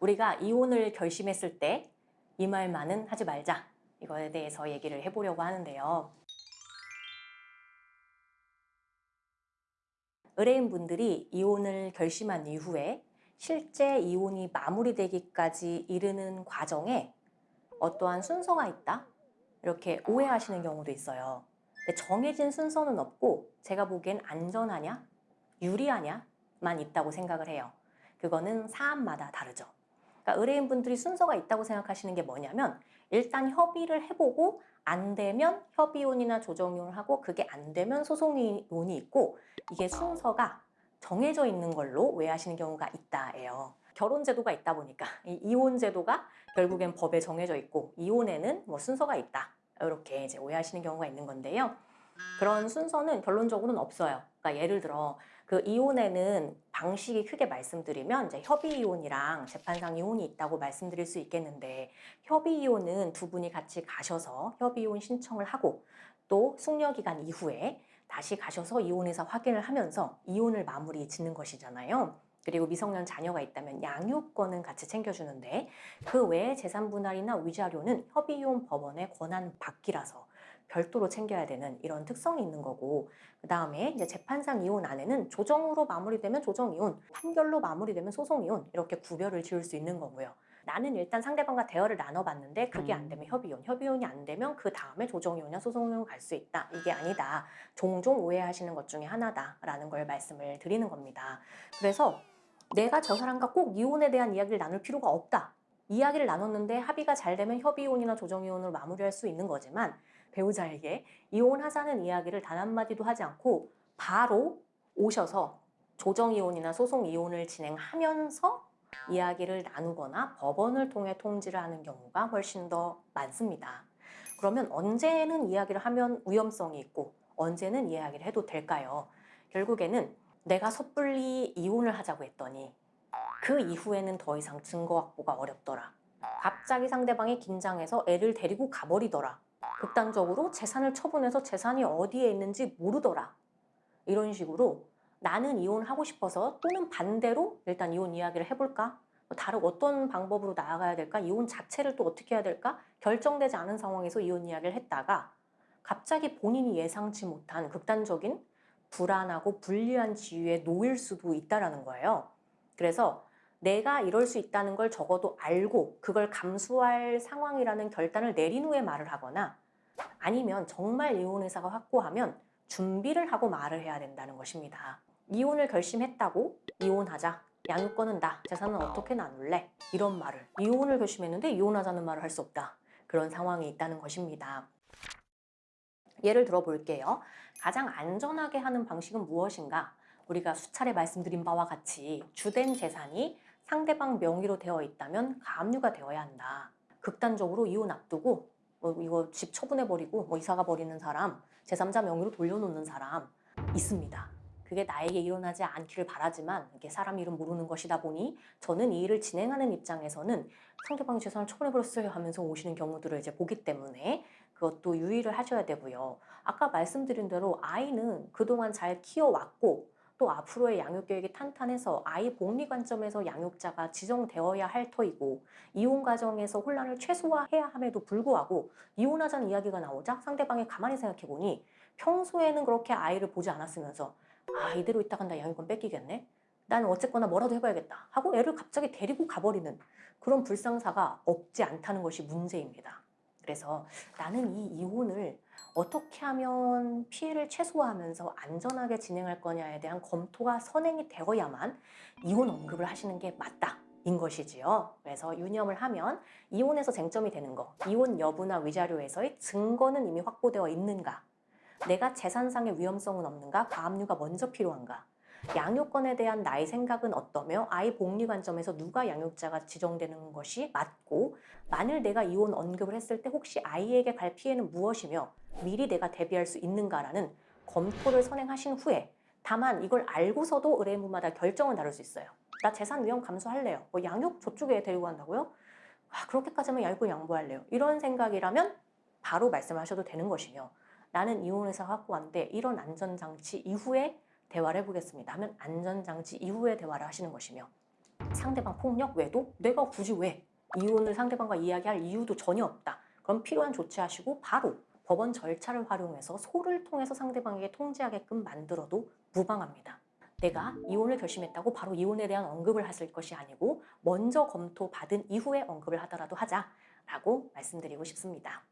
우리가 이혼을 결심했을 때 이 말만은 하지 말자. 이거에 대해서 얘기를 해보려고 하는데요. 의뢰인분들이 이혼을 결심한 이후에 실제 이혼이 마무리되기까지 이르는 과정에 어떠한 순서가 있다? 이렇게 오해하시는 경우도 있어요. 정해진 순서는 없고 제가 보기엔 안전하냐? 유리하냐? 만 있다고 생각을 해요. 그거는 사안마다 다르죠. 그러니까 의뢰인분들이 순서가 있다고 생각하시는 게 뭐냐면 일단 협의를 해보고 안 되면 협의혼이나 조정이혼을 하고 그게 안 되면 소송이혼이 있고 이게 순서가 정해져 있는 걸로 오해하시는 경우가 있다예요. 결혼 제도가 있다 보니까 이 이혼 제도가 결국엔 법에 정해져 있고 이혼에는 뭐 순서가 있다 이렇게 이제 오해하시는 경우가 있는 건데요. 그런 순서는 결론적으로는 없어요. 그러니까 예를 들어 그 이혼에는 방식이 크게 말씀드리면 이제 협의 이혼이랑 재판상 이혼이 있다고 말씀드릴 수 있겠는데 협의 이혼은 두 분이 같이 가셔서 협의 이혼 신청을 하고 또 숙려 기간 이후에 다시 가셔서 이혼회사 확인을 하면서 이혼을 마무리 짓는 것이잖아요. 그리고 미성년 자녀가 있다면 양육권은 같이 챙겨주는데 그 외에 재산 분할이나 위자료는 협의이혼 법원의 권한 받기라서 별도로 챙겨야 되는 이런 특성이 있는 거고 그 다음에 이제 재판상 이혼 안에는 조정으로 마무리되면 조정 이혼, 판결로 마무리되면 소송 이혼 이렇게 구별을 지을 수 있는 거고요. 나는 일단 상대방과 대화를 나눠봤는데 그게 안 되면 협의혼, 협의혼이 안 되면 그 다음에 조정이혼이나 소송이혼 갈 수 있다. 이게 아니다. 종종 오해하시는 것 중에 하나다라는 걸 말씀을 드리는 겁니다. 그래서 내가 저 사람과 꼭 이혼에 대한 이야기를 나눌 필요가 없다. 이야기를 나눴는데 합의가 잘 되면 협의혼이나 조정이혼으로 마무리할 수 있는 거지만 배우자에게 이혼하자는 이야기를 단 한마디도 하지 않고 바로 오셔서 조정이혼이나 소송이혼을 진행하면서 이야기를 나누거나 법원을 통해 통지를 하는 경우가 훨씬 더 많습니다. 그러면 언제는 이야기를 하면 위험성이 있고 언제는 이야기를 해도 될까요? 결국에는 내가 섣불리 이혼을 하자고 했더니 그 이후에는 더 이상 증거 확보가 어렵더라. 갑자기 상대방이 긴장해서 애를 데리고 가버리더라. 극단적으로 재산을 처분해서 재산이 어디에 있는지 모르더라. 이런 식으로 나는 이혼하고 싶어서 또는 반대로 일단 이혼 이야기를 해볼까? 뭐 다른 어떤 방법으로 나아가야 될까? 이혼 자체를 또 어떻게 해야 될까? 결정되지 않은 상황에서 이혼 이야기를 했다가 갑자기 본인이 예상치 못한 극단적인 불안하고 불리한 지위에 놓일 수도 있다는 거예요. 그래서 내가 이럴 수 있다는 걸 적어도 알고 그걸 감수할 상황이라는 결단을 내린 후에 말을 하거나 아니면 정말 이혼 의사가 확고하면 준비를 하고 말을 해야 된다는 것입니다. 이혼을 결심했다고 이혼하자 양육권은 나 재산은 어떻게 나눌래 이런 말을 이혼을 결심했는데 이혼하자는 말을 할 수 없다 그런 상황이 있다는 것입니다. 예를 들어 볼게요. 가장 안전하게 하는 방식은 무엇인가? 우리가 수차례 말씀드린 바와 같이 주된 재산이 상대방 명의로 되어 있다면 가압류가 되어야 한다. 극단적으로 이혼 앞두고 뭐 이거 집 처분해버리고 뭐 이사가 버리는 사람, 제3자 명의로 돌려놓는 사람 있습니다. 그게 나에게 일어나지 않기를 바라지만 이게 사람 이름 모르는 것이다 보니 저는 이 일을 진행하는 입장에서는 상대방이 재산을 처분해버렸어요 하면서 오시는 경우들을 이제 보기 때문에 그것도 유의를 하셔야 되고요. 아까 말씀드린 대로 아이는 그동안 잘 키워왔고 또 앞으로의 양육 계획이 탄탄해서 아이 복리 관점에서 양육자가 지정되어야 할 터이고 이혼 과정에서 혼란을 최소화해야 함에도 불구하고 이혼하자는 이야기가 나오자 상대방이 가만히 생각해보니 평소에는 그렇게 아이를 보지 않았으면서 아 이대로 있다간 나 양육권 뺏기겠네 나는 어쨌거나 뭐라도 해봐야겠다 하고 애를 갑자기 데리고 가버리는 그런 불상사가 없지 않다는 것이 문제입니다. 그래서 나는 이 이혼을 어떻게 하면 피해를 최소화하면서 안전하게 진행할 거냐에 대한 검토가 선행이 되어야만 이혼 언급을 하시는 게 맞다. 인 것이지요. 그래서 유념을 하면 이혼에서 쟁점이 되는 거, 이혼 여부나 위자료에서의 증거는 이미 확보되어 있는가, 내가 재산상의 위험성은 없는가, 가압류가 먼저 필요한가, 양육권에 대한 나의 생각은 어떠며 아이 복리 관점에서 누가 양육자가 지정되는 것이 맞고 만일 내가 이혼 언급을 했을 때 혹시 아이에게 갈 피해는 무엇이며 미리 내가 대비할 수 있는가라는 검토를 선행하신 후에 다만 이걸 알고서도 의뢰인분마다 결정은 다를 수 있어요. 나 재산 위험 감수할래요. 뭐 양육 저쪽에 데리고 간다고요? 아, 그렇게까지 하면 양육권 양보할래요. 이런 생각이라면 바로 말씀하셔도 되는 것이며 나는 이혼해서 갖고 왔는데 이런 안전장치 이후에 대화를 해보겠습니다 하면 안전장치 이후에 대화를 하시는 것이며 상대방 폭력 외도 내가 굳이 왜 이혼을 상대방과 이야기할 이유도 전혀 없다. 그럼 필요한 조치하시고 바로 법원 절차를 활용해서 소를 통해서 상대방에게 통지하게끔 만들어도 무방합니다. 내가 이혼을 결심했다고 바로 이혼에 대한 언급을 하실 것이 아니고 먼저 검토받은 이후에 언급을 하더라도 하자라고 말씀드리고 싶습니다.